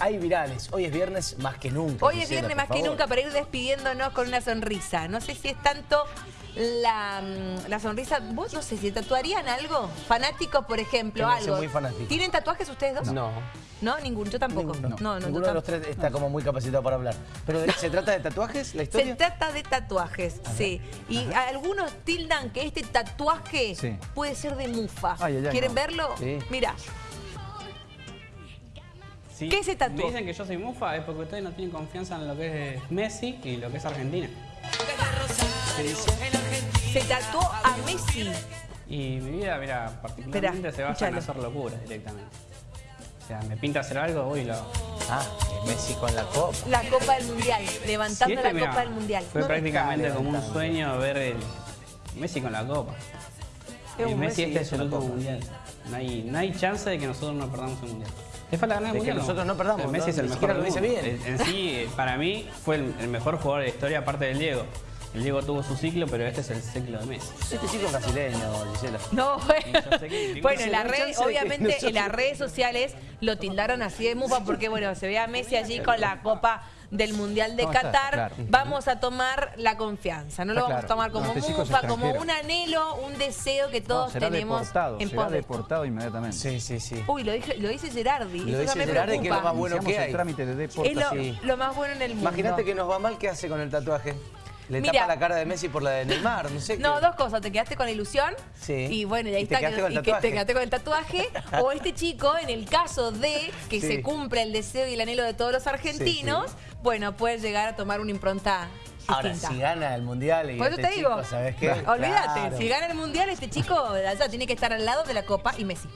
Hay virales, hoy es viernes más que nunca. Hoy es Gisela, viernes más que nunca para ir despidiéndonos con una sonrisa. No sé si es tanto la, mm, la sonrisa. ¿Vos no sé si tatuarían algo? Fanáticos, por ejemplo, algo. muy fanático. ¿Tienen tatuajes ustedes dos? No. ¿No? Ninguno. Yo tampoco. Ninguno. No, no, Ninguno de los tres está como muy capacitado para hablar. Pero ¿de- ¿se trata de tatuajes la Se historia? trata de tatuajes, sí. Y algunos tildan que este tatuaje Sí. puede ser de mufa. Ay, ay, ay, ¿Quieren verlo? Sí. Mira. Sí, ¿Qué se tatuó? Me dicen que yo soy mufa es porque ustedes no tienen confianza en lo que es Messi y lo que es Argentina. Se tatuó a Messi. Y mi vida, mira, particularmente Esperá, se basa en escuchalo. hacer locuras directamente. O sea, me pinta hacer algo, voy y lo hago. Ah, es Messi con la copa. La Copa del Mundial. Sí, Levantando este, la Copa del Mundial. Fue No prácticamente como un sueño ver el Messi con la copa. Es Y un Messi, Messi este es es el copa. mundial. No hay, no hay chance de que nosotros no perdamos el mundial. ¿Le falta ganar el De que mundial? nosotros no perdamos, El Messi no, es el mejor lo dice bien. En, en sí, eh, para mí, fue el, el mejor jugador de la historia, aparte del Diego. El Diego tuvo su ciclo, pero este es el ciclo de Messi. Este chico es brasileño, Gisela. No, bueno. Que- Bueno, de que obviamente en las redes sociales lo tildaron así de mufa porque, bueno, se ve a Messi allí con la copa del Mundial de No, está, Qatar. claro. Vamos a tomar la confianza, no lo vamos a tomar No, como este mufa, como extranjero. un anhelo, un deseo que No, todos será tenemos deportado, en será deportado inmediatamente. Sí, sí, sí. Uy, lo, dije, lo dice Gerardi, Lo dice me Gerardi, que es lo más bueno Iniciamos que hay. el trámite de Es lo, deportación. Sí. lo más bueno en el mundo. Imagínate que nos va mal, ¿qué hace con el tatuaje? Le Mira. tapa la cara de Messi por la de Neymar, no sé. No, qué. dos cosas. Te quedaste con la ilusión. Sí. Y bueno, y ahí Y está. quedaste y que te quedaste con el tatuaje. o este chico, en el caso de que Sí. se cumpla el deseo y el anhelo de todos los argentinos, Sí, bueno, puede llegar a tomar una impronta Ahora, distinta. si gana el Mundial y Por eso este te digo, chico, ¿sabes qué? olvídate, Claro. si gana el mundial, este chico allá tiene que estar al lado de la Copa y Messi.